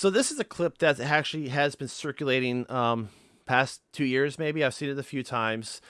So this is a clip that actually has been circulating um, past two years, maybe. I've seen it a few times.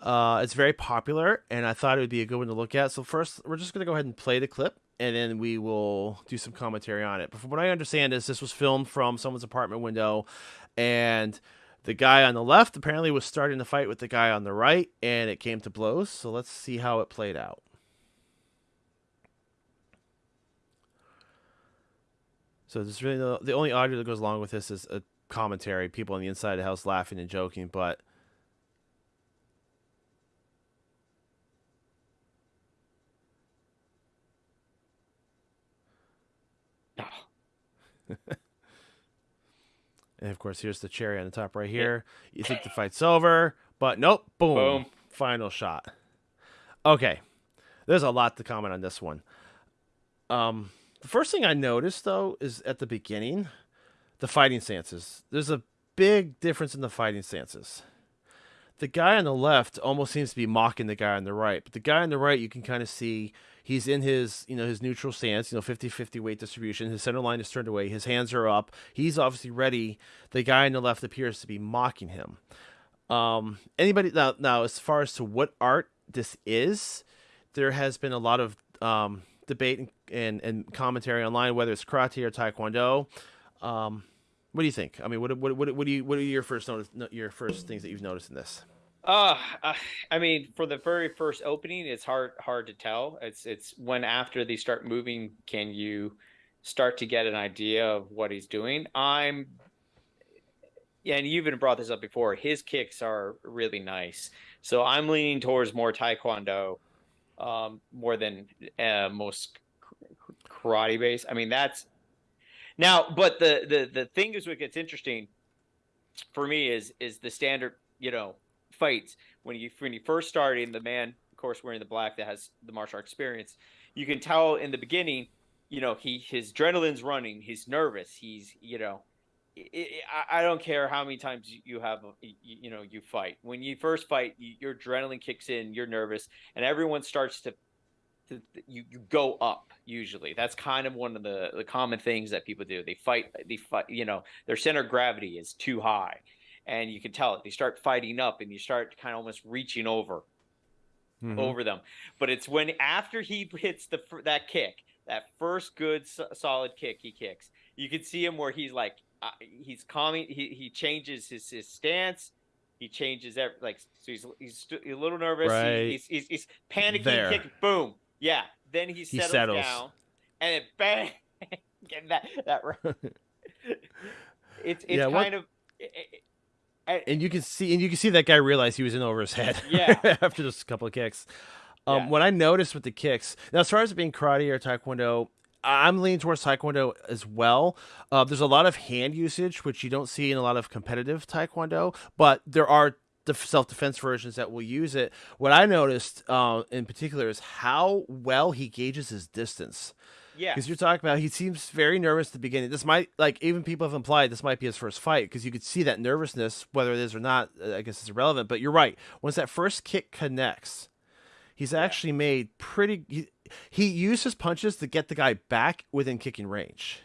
Uh, it's very popular, and I thought it would be a good one to look at. So first, we're just going to go ahead and play the clip, and then we will do some commentary on it. But from what I understand, is this was filmed from someone's apartment window, and the guy on the left apparently was starting to fight with the guy on the right, and it came to blows. So let's see how it played out. So this really the, the only audio that goes along with this is a commentary, people on the inside of the house laughing and joking, but and of course, here's the cherry on the top right here. You think the fight's over, but nope, boom, Boom. final shot. Okay, there's a lot to comment on this one. Um, the first thing I noticed though is at the beginning, the fighting stances. There's a big difference in the fighting stances. The guy on the left almost seems to be mocking the guy on the right, but the guy on the right you can kind of see he's in his, you know, his neutral stance, you know, 50-50 weight distribution. His center line is turned away, his hands are up. He's obviously ready. The guy on the left appears to be mocking him. Um anybody now now as far as to what art this is, there has been a lot of um debate and, and, and commentary online whether it's karate or taekwondo. Um, what do you think? I mean, what what what, what do you what are your first notice, your first things that you've noticed in this? Uh, I mean, for the very first opening, it's hard hard to tell. It's it's when after they start moving, can you start to get an idea of what he's doing? I'm, and you've even brought this up before. His kicks are really nice, so I'm leaning towards more taekwondo, um, more than uh, most karate base. I mean, that's now, but the the the thing is, what gets interesting for me is is the standard, you know, fights when you when you first start in the man, of course, wearing the black that has the martial art experience. You can tell in the beginning, you know, he his adrenaline's running, he's nervous, he's you know. I don't care how many times you have, you know, you fight. When you first fight, your adrenaline kicks in, you're nervous, and everyone starts to, you you go up usually. That's kind of one of the the common things that people do. They fight they fight, you know, their center of gravity is too high. And you can tell it. They start fighting up and you start kind of almost reaching over mm-hmm. over them. But it's when after he hits the that kick, that first good solid kick he kicks. You can see him where he's like uh, he's calming he he changes his his stance he changes every, like so he's he's a little nervous. Right. He, he's, he's, he's panicking, there. kicking, boom, yeah. Then he settles, he settles. down, and it bang. Get that that it's it's yeah, kind what? of. It, it, and you can see, and you can see that guy realize he was in over his head. Yeah. after just a couple of kicks. Um, yeah. What I noticed with the kicks now, as far as being karate or taekwondo, I'm leaning towards taekwondo as well. Uh, there's a lot of hand usage, which you don't see in a lot of competitive taekwondo, but there are self defense versions that will use it. What I noticed uh, in particular is how well he gauges his distance. Yeah, because you're talking about he seems very nervous at the beginning. This might like even people have implied this might be his first fight because you could see that nervousness, whether it is or not. Uh, I guess it's irrelevant. But you're right. Once that first kick connects, he's yeah. actually made pretty. He, he used his punches to get the guy back within kicking range.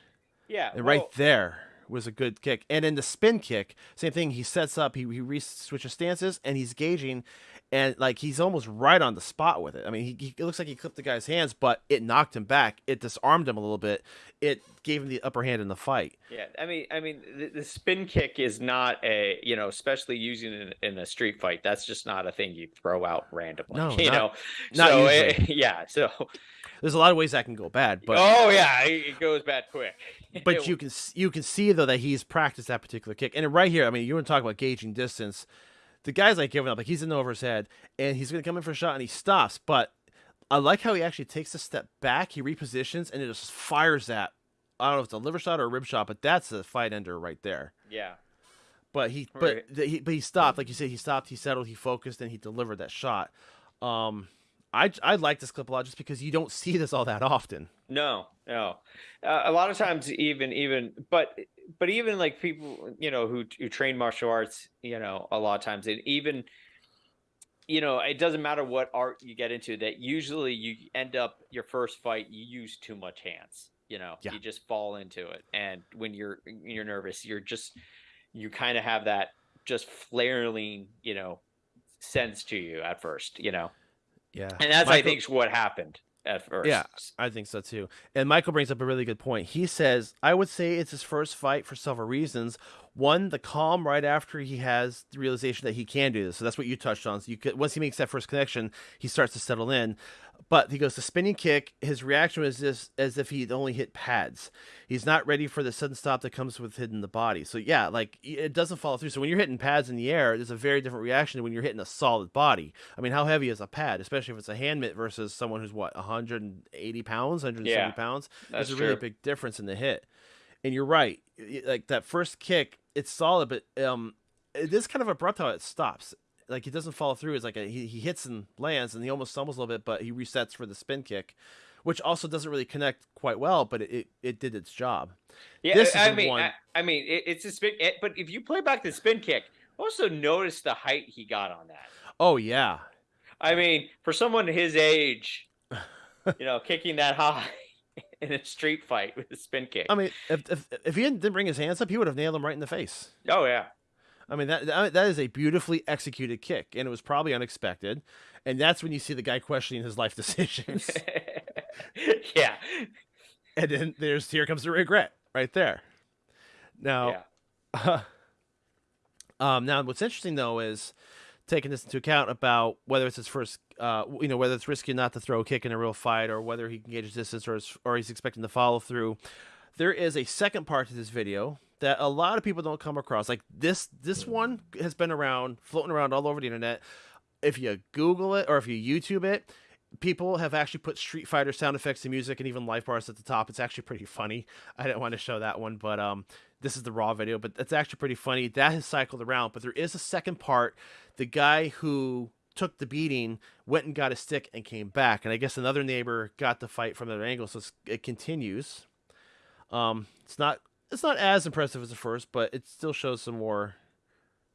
Yeah, and well, right there was a good kick. And in the spin kick, same thing. He sets up, he, he re- switches stances, and he's gauging, and like he's almost right on the spot with it. I mean, he, he it looks like he clipped the guy's hands, but it knocked him back. It disarmed him a little bit. It gave him the upper hand in the fight. Yeah, I mean, I mean, the, the spin kick is not a you know, especially using it in, in, a street fight. That's just not a thing you throw out randomly. No, you not, know, not so, it, yeah. So there's a lot of ways that can go bad. But oh yeah, it goes bad quick. but you can you can see though that he's practiced that particular kick, and right here, I mean, you want to talk about gauging distance. The guy's like giving up, like he's in over his head, and he's gonna come in for a shot, and he stops. But I like how he actually takes a step back, he repositions, and it just fires that. I don't know if it's a liver shot or a rib shot, but that's a fight ender right there. Yeah. But he, right. but he, but he stopped. Like you said, he stopped. He settled. He focused, and he delivered that shot. Um, I I like this clip a lot just because you don't see this all that often. No, no. Uh, a lot of times, even even, but but even like people, you know, who who train martial arts, you know, a lot of times, and even, you know, it doesn't matter what art you get into. That usually you end up your first fight, you use too much hands. You know, Yeah. you just fall into it, and when you're you're nervous, you're just you kind of have that just flaring, you know, sense to you at first. You know, Yeah. and that's I think what happened at first. Yeah. I think so too. And Michael brings up a really good point. He says, I would say it's his first fight for several reasons. One, the calm right after he has the realization that he can do this. So that's what you touched on. So you could once he makes that first connection, he starts to settle in. But he goes to spinning kick. His reaction was this as if he'd only hit pads. He's not ready for the sudden stop that comes with hitting the body. So yeah, like it doesn't follow through. So when you're hitting pads in the air, there's a very different reaction than when you're hitting a solid body. I mean, how heavy is a pad, especially if it's a hand mitt versus someone who's what 180 pounds, 170 Yeah, pounds. There's a really true. big difference in the hit. And you're right, like that first kick, it's solid, but um, it is kind of abrupt how it stops. Like it doesn't follow through. It's like a, he, he hits and lands, and he almost stumbles a little bit, but he resets for the spin kick, which also doesn't really connect quite well, but it, it, it did its job. Yeah, This is I mean, one- I, I mean, it, it's a spin. It, but if you play back the spin kick, also notice the height he got on that. Oh yeah, I mean, for someone his age, you know, kicking that high in a street fight with a spin kick. I mean, if if, if he didn't, bring his hands up, he would have nailed him right in the face. oh yeah, I mean that that that is a beautifully executed kick, and it was probably unexpected. And that's when you see the guy questioning his life decisions. yeah, and then there's here comes the regret right there. Now, yeah. um, now what's interesting though is taking this into account about whether it's his first, uh, you know, whether it's risky not to throw a kick in a real fight or whether he can gauge distance or or he's expecting to follow through. There is a second part to this video that a lot of people don't come across. Like this, this one has been around, floating around all over the internet. If you Google it or if you YouTube it, people have actually put Street Fighter sound effects and music and even life bars at the top. It's actually pretty funny. I didn't want to show that one, but um, this is the raw video, but it's actually pretty funny. That has cycled around, but there is a second part. The guy who took the beating went and got a stick and came back, and I guess another neighbor got the fight from another angle, so it continues. Um, it's not it's not as impressive as the first, but it still shows some more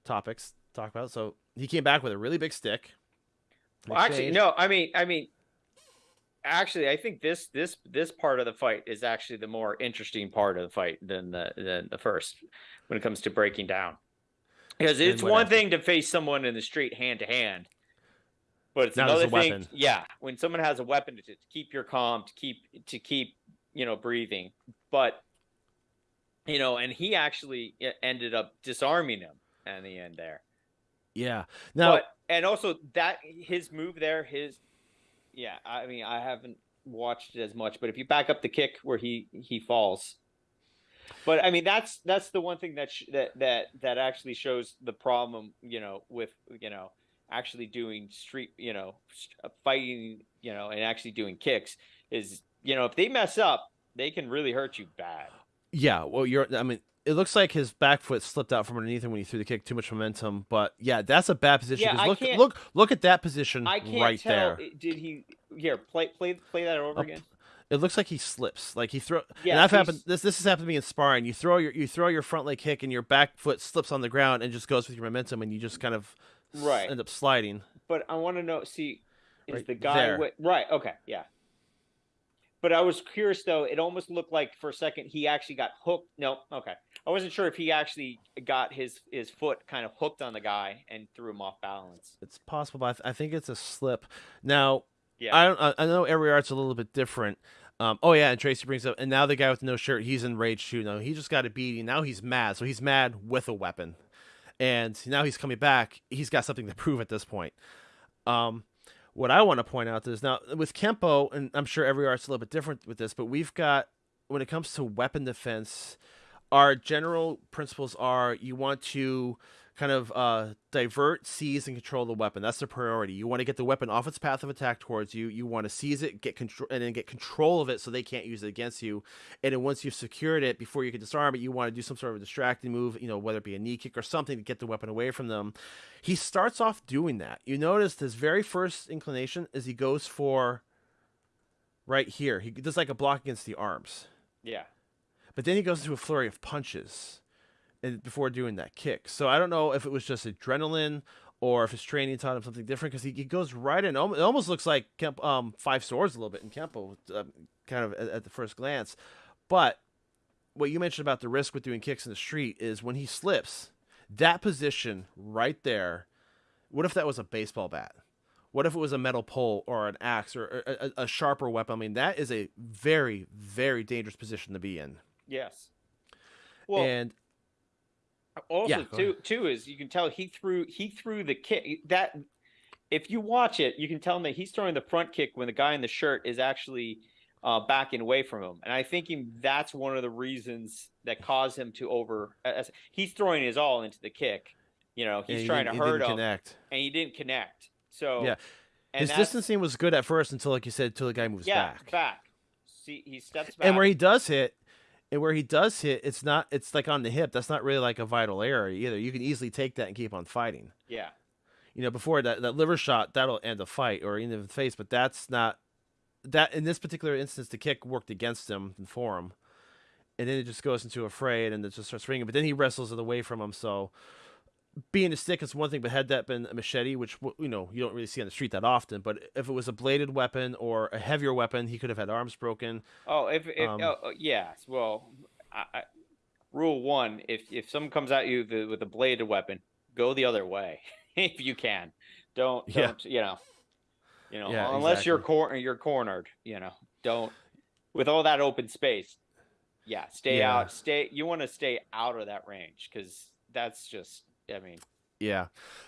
topics to talk about. So he came back with a really big stick. Well, actually, no. I mean, I mean, actually, I think this this this part of the fight is actually the more interesting part of the fight than the than the first when it comes to breaking down. Because it's one happened? thing to face someone in the street hand to hand, but it's another a thing. weapon. Yeah, when someone has a weapon to, to keep your calm, to keep to keep you know breathing, but you know, and he actually ended up disarming him in the end there. Yeah. Now, but and also that his move there, his yeah. I mean, I haven't watched it as much, but if you back up the kick where he he falls, but I mean that's that's the one thing that sh- that that that actually shows the problem, you know, with you know actually doing street, you know, uh, fighting, you know, and actually doing kicks is you know if they mess up, they can really hurt you bad. Yeah, well, you're. I mean, it looks like his back foot slipped out from underneath him when he threw the kick. Too much momentum, but yeah, that's a bad position. Yeah, I look, can't- look, look at that position I can't right tell. there. Did he here play play play that over Up- again? It looks like he slips. Like he throw. Yeah, and I've happened. This this has happened to me in sparring. You throw your you throw your front leg kick and your back foot slips on the ground and just goes with your momentum and you just kind of Right. end up sliding. but I want to know. See, is Right the guy right? Okay, yeah. But I was curious though. It almost looked like for a second he actually got hooked. No, okay. I wasn't sure if he actually got his his foot kind of hooked on the guy and threw him off balance. It's possible, but I, th- I think it's a slip. Now, Yeah. I don't. I- know every art's a little bit different. Um, oh yeah, and Tracy brings up, and now the guy with no shirt, he's enraged too. Now he just got a beating. Now he's mad, so he's mad with a weapon, and now he's coming back. He's got something to prove at this point. Um, what I want to point out is now with Kempo, and I'm sure every art's a little bit different with this, but we've got when it comes to weapon defense, our general principles are you want to kind of uh, divert, seize, and control the weapon. That's the priority. You want to get the weapon off its path of attack towards you. You want to seize it, get control, and then get control of it so they can't use it against you. And then once you've secured it, before you can disarm it, you want to do some sort of distracting move. You know, whether it be a knee kick or something to get the weapon away from them. He starts off doing that. You notice his very first inclination is he goes for right here. He does like a block against the arms. yeah. But then he goes into a flurry of punches and before doing that kick. So I don't know if it was just adrenaline or if his training taught him something different because he, he goes right in. It almost looks like Kemp, um, five swords a little bit in Kempo, uh, kind of at, at, the first glance. But what you mentioned about the risk with doing kicks in the street is when he slips, that position right there. What if that was a baseball bat? What if it was a metal pole or an axe or a, a, a sharper weapon? I mean, that is a very, very dangerous position to be in. Yes. Well, and also yeah, too too is you can tell he threw he threw the kick that if you watch it, you can tell him that he's throwing the front kick when the guy in the shirt is actually uh, backing away from him, and I think that's one of the reasons that caused him to over. As, he's throwing his all into the kick. You know, he's trying to hurt him, connect. and he didn't connect. So yeah, his distancing was good at first until, like you said, until the guy moves yeah, back. back. See, he steps back, and where he does hit, and where he does hit, it's not. It's like on the hip. That's not really like a vital area either. You can easily take that and keep on fighting. Yeah. You know, before that, that liver shot that'll end a fight or in the face, but that's not that. In this particular instance, the kick worked against him and for him, and then it just goes into a fray and it just starts ringing. But then he wrestles it away from him. So being a stick is one thing, but had that been a machete, which you know you don't really see on the street that often, but if it was a bladed weapon or a heavier weapon, he could have had arms broken. Oh, if, if um, oh, oh yeah, well, I, I, rule one: if if someone comes at you the, with a bladed weapon, go the other way if you can. Don't don't yeah. you know, you know, yeah, unless exactly. you're cor- you're cornered, you know, don't with all that open space. Yeah, stay yeah. out. Stay. You want to stay out of that range because that's just I mean, yeah.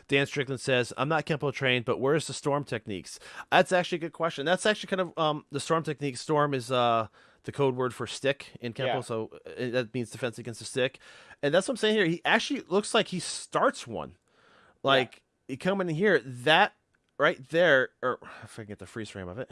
Dan Strickland says, I'm not Kempo trained, but where's the storm techniques? That's actually a good question. That's actually kind of um the storm technique. Storm is uh the code word for stick in Kempo, yeah. so uh, that means defense against the stick. And that's what I'm saying here. He actually looks like he starts one. Like yeah. he come in here, that right there, or if I can get the freeze frame of it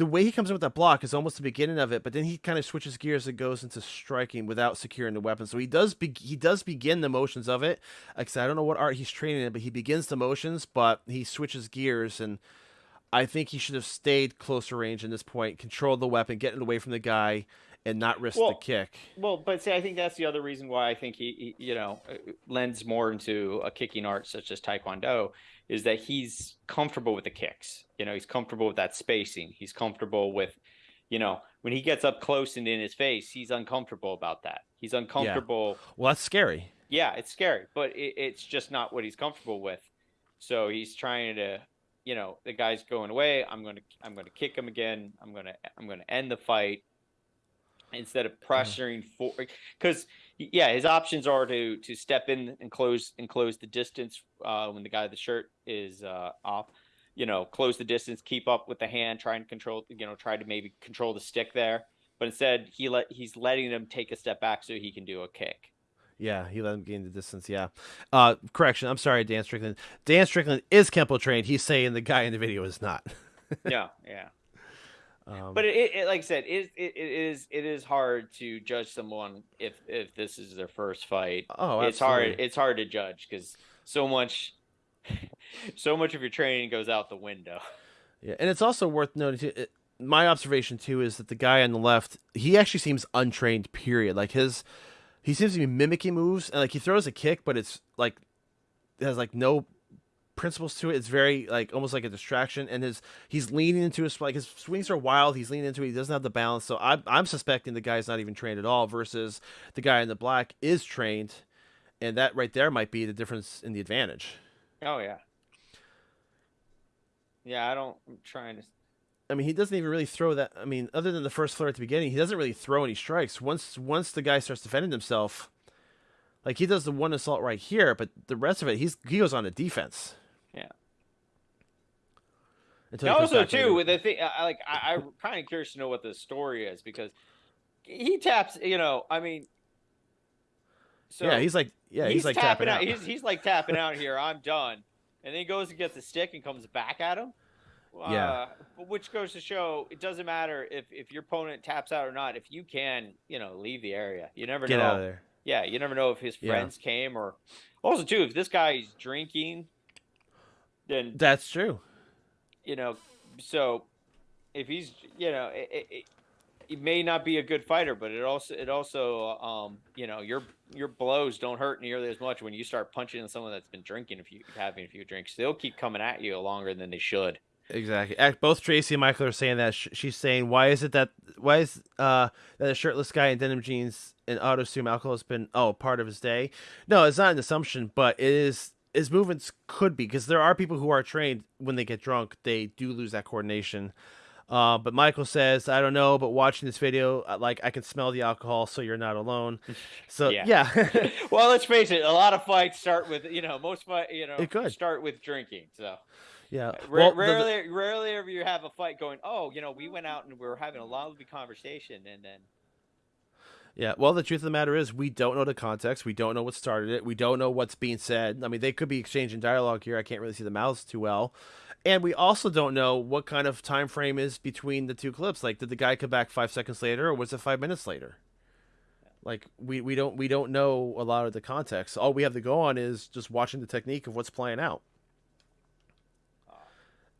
the way he comes in with that block is almost the beginning of it, but then he kind of switches gears and goes into striking without securing the weapon. So he does be- he does begin the motions of it. Like I, I don't know what art he's training in, but he begins the motions, but he switches gears, and I think he should have stayed closer range in this point, controlled the weapon, getting away from the guy, and not risk well, the kick. Well, but see, I think that's the other reason why I think he, he you know, uh, lends more into a kicking art such as Taekwondo is that he's comfortable with the kicks. You know, he's comfortable with that spacing. He's comfortable with, you know, when he gets up close and in his face, he's uncomfortable about that. He's uncomfortable. Yeah. Well, that's scary. Yeah, it's scary, but it, it's just not what he's comfortable with. So he's trying to, you know, the guy's going away. I'm going to, I'm going to kick him again. I'm going to, I'm going to end the fight instead of pressuring for because yeah his options are to to step in and close and close the distance uh, when the guy with the shirt is uh, off you know close the distance keep up with the hand try and control you know try to maybe control the stick there but instead he let he's letting him take a step back so he can do a kick yeah, he let him gain the distance. Yeah. Uh, correction. I'm sorry, Dan Strickland. Dan Strickland is Kempo trained. He's saying the guy in the video is not. yeah, yeah. Um, but it, it, like I said, it, it, it is it is hard to judge someone if if this is their first fight. Oh, absolutely. it's hard. It's hard to judge because so much, so much of your training goes out the window. Yeah, and it's also worth noting too. my observation too is that the guy on the left, he actually seems untrained. Period. Like his, he seems to be mimicking moves, and like he throws a kick, but it's like it has like no principles to it. It's very like almost like a distraction, and his he's leaning into his like his swings are wild. He's leaning into it. He doesn't have the balance. So I'm I'm suspecting the guy's not even trained at all. Versus the guy in the black is trained, and that right there might be the difference in the advantage. Oh yeah. Yeah, I don't. I'm trying to. I mean, he doesn't even really throw that. I mean, other than the first flare at the beginning, he doesn't really throw any strikes. Once once the guy starts defending himself, like he does the one assault right here, but the rest of it, he's he goes on to defense. Yeah. also, too, with the thing, I, like I, I'm kind of curious to know what the story is because he taps. You know, I mean, so yeah, he's like, yeah, he's, he's like tapping, tapping out. out. He's, he's like tapping out here. I'm done, and then he goes and gets the stick and comes back at him. Yeah. Uh, which goes to show it doesn't matter if if your opponent taps out or not. If you can, you know, leave the area. You never Get know. out of there. Yeah, you never know if his friends yeah. came or also too if this guy's drinking then that's true. You know, so if he's you know it, it, it may not be a good fighter, but it also it also um you know your your blows don't hurt nearly as much when you start punching someone that's been drinking a few having a few drinks. They'll keep coming at you longer than they should. Exactly. Both Tracy and Michael are saying that. She's saying, "Why is it that why is uh that a shirtless guy in denim jeans and auto assume alcohol has been oh part of his day?" No, it's not an assumption, but it is. His movements could be because there are people who are trained when they get drunk, they do lose that coordination. Uh, but Michael says, I don't know, but watching this video, uh, like I can smell the alcohol, so you're not alone. So yeah. yeah. well, let's face it, a lot of fights start with you know most fight you know it could. start with drinking. So yeah. Well, rarely, the, rarely ever you have a fight going. Oh, you know, we went out and we were having a lovely conversation, and then. Yeah, well, the truth of the matter is, we don't know the context. We don't know what started it. We don't know what's being said. I mean, they could be exchanging dialogue here. I can't really see the mouths too well, and we also don't know what kind of time frame is between the two clips. Like, did the guy come back five seconds later, or was it five minutes later? Like, we, we don't we don't know a lot of the context. All we have to go on is just watching the technique of what's playing out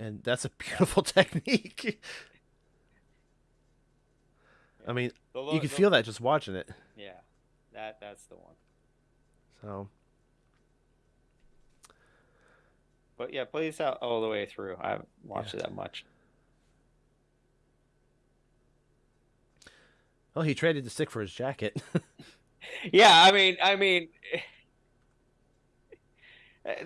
and that's a beautiful technique. I mean, the, you can the, feel that just watching it. Yeah, that that's the one. So, but yeah, plays out all the way through. I haven't watched yeah. it that much. Well, he traded the stick for his jacket. yeah, I mean, I mean, eh,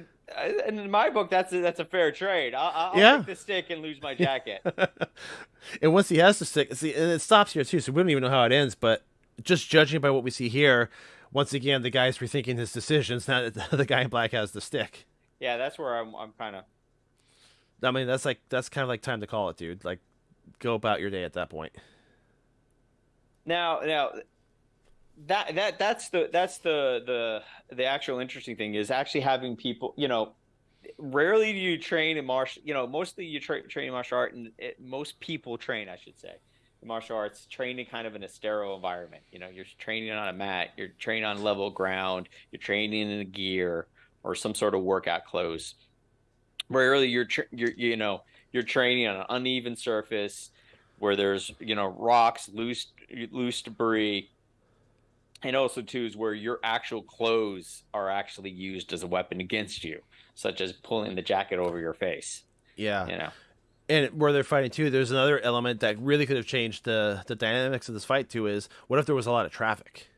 in my book, that's a, that's a fair trade. I'll, I'll yeah. take the stick and lose my jacket. and once he has the stick, see, and it stops here too, so we don't even know how it ends. But just judging by what we see here, once again, the guy's rethinking his decisions. Now that the guy in black has the stick. Yeah, that's where I'm. I'm kind of. I mean, that's like that's kind of like time to call it, dude. Like, go about your day at that point. Now, now, that that that's the that's the the the actual interesting thing is actually having people you know rarely do you train in martial you know mostly you tra- train in martial art and it, most people train i should say martial arts training kind of in a sterile environment. You know you're training on a mat you're training on level ground you're training in a gear or some sort of workout clothes. Rarely you're, tra- you're you know you're training on an uneven surface where there's you know rocks loose loose debris and also too is where your actual clothes are actually used as a weapon against you, such as pulling the jacket over your face. Yeah, you know. And where they're fighting too, there's another element that really could have changed the the dynamics of this fight too. Is what if there was a lot of traffic?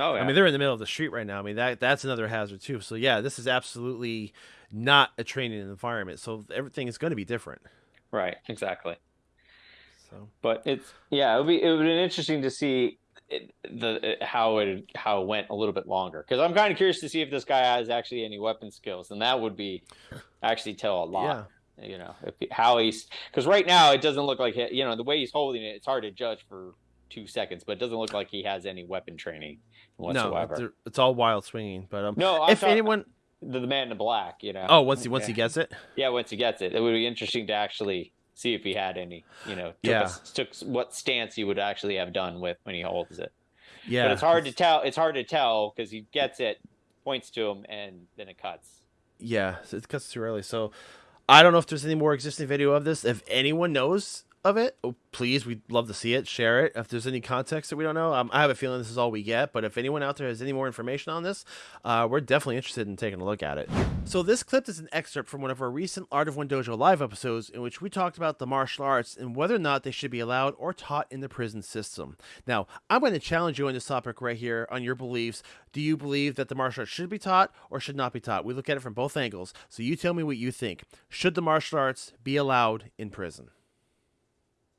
Oh, yeah. I mean, they're in the middle of the street right now. I mean, that that's another hazard too. So yeah, this is absolutely not a training environment. So everything is going to be different. Right. Exactly. So, but it's yeah, it would be it would be interesting to see the how it how it went a little bit longer because I'm kind of curious to see if this guy has actually any weapon skills, and that would be actually tell a lot. Yeah. You know, if how he's because right now it doesn't look like he, you know the way he's holding it. It's hard to judge for two seconds, but it doesn't look like he has any weapon training whatsoever. No, it's, all wild swinging. But um, no, I'm if anyone. The, the man in the black, you know. Oh, once he once yeah. he gets it. Yeah, once he gets it, it would be interesting to actually see if he had any, you know, took, yeah. took what stance he would actually have done with when he holds it. Yeah, but it's hard to tell. It's hard to tell because he gets it, points to him, and then it cuts. Yeah, it cuts too early. So I don't know if there's any more existing video of this. If anyone knows of it, oh, please, we'd love to see it. Share it. If there's any context that we don't know, um, I have a feeling this is all we get. But if anyone out there has any more information on this, uh, we're definitely interested in taking a look at it. So this clip is an excerpt from one of our recent Art of One Dojo live episodes in which we talked about the martial arts and whether or not they should be allowed or taught in the prison system. Now, I'm going to challenge you on this topic right here on your beliefs. Do you believe that the martial arts should be taught or should not be taught? We look at it from both angles. So you tell me what you think. Should the martial arts be allowed in prison?